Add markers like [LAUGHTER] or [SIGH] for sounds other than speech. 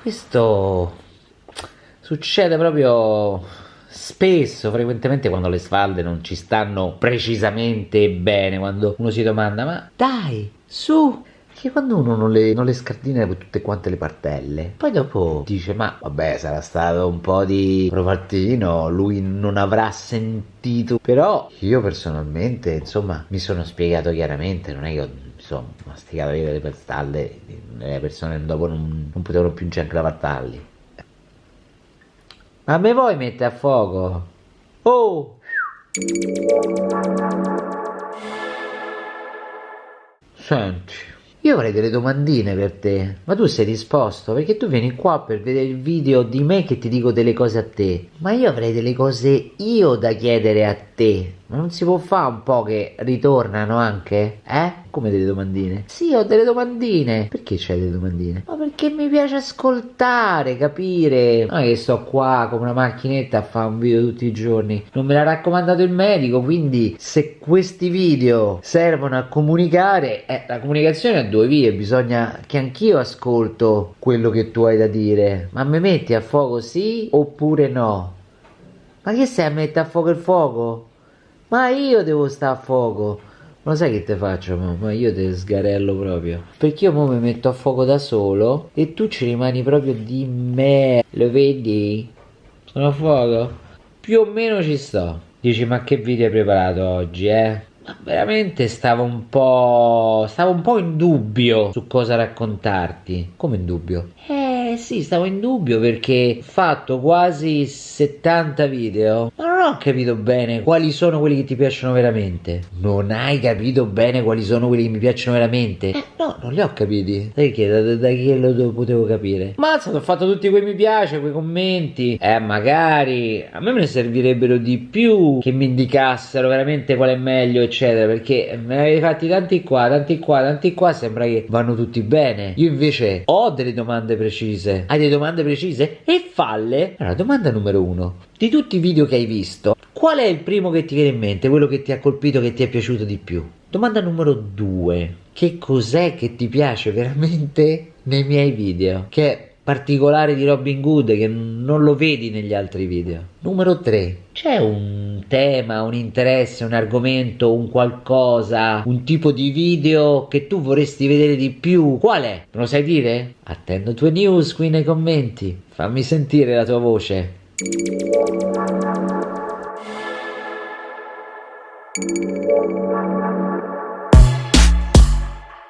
questo succede proprio spesso, frequentemente quando le sfalde non ci stanno precisamente bene, quando uno si domanda ma dai, su, che quando uno non le, non le scardina tutte quante le partelle, poi dopo dice ma vabbè sarà stato un po' di provattino, lui non avrà sentito, però io personalmente insomma mi sono spiegato chiaramente, non è che ho insomma masticato io le partalle, le persone dopo non, non potevano più neanche lavartarli. Ma me vuoi mettere a fuoco? Oh! Senti, io avrei delle domandine per te, ma tu sei disposto? Perché tu vieni qua per vedere il video di me che ti dico delle cose a te, ma io avrei delle cose io da chiedere a te. Ma non si può fare un po' che ritornano anche? Eh? Come delle domandine? Sì, ho delle domandine. Perché c'hai delle domandine? Ma perché mi piace ascoltare, capire. Non è che sto qua come una macchinetta a fare un video tutti i giorni. Non me l'ha raccomandato il medico, quindi se questi video servono a comunicare, eh, la comunicazione ha due vie, bisogna che anch'io ascolto quello che tu hai da dire. Ma mi metti a fuoco sì oppure no? Ma che stai a mettere a fuoco il fuoco? Ma io devo stare a fuoco. Ma sai che te faccio, Ma io te sgarello proprio. Perché io mo mi metto a fuoco da solo e tu ci rimani proprio di me. Lo vedi? Sono a fuoco? Più o meno ci sto. Dici, ma che video hai preparato oggi, eh? Ma veramente stavo un po'. stavo un po' in dubbio su cosa raccontarti. Come in dubbio? Eh sì, stavo in dubbio perché ho fatto quasi 70 video. Ma ho capito bene quali sono quelli che ti piacciono veramente. Non hai capito bene quali sono quelli che mi piacciono veramente? Eh no, non li ho capiti. Che da, da, da chi lo potevo capire? Mazza, ho fatto tutti quei mi piace, quei commenti. Eh, magari a me me ne servirebbero di più che mi indicassero veramente qual è meglio, eccetera. Perché me ne avevi fatti tanti qua, tanti qua, tanti qua. Sembra che vanno tutti bene. Io invece ho delle domande precise. Hai delle domande precise? E falle. Allora, domanda numero uno. Di tutti i video che hai visto, qual è il primo che ti viene in mente? Quello che ti ha colpito, che ti è piaciuto di più? Domanda numero due. Che cos'è che ti piace [LAUGHS] veramente nei miei video? Che è particolare di Robin Hood che non lo vedi negli altri video. Numero 3. C'è un tema, un interesse, un argomento, un qualcosa, un tipo di video che tu vorresti vedere di più? Qual è? Me lo sai dire? Attendo tue news qui nei commenti. Fammi sentire la tua voce. Thank you.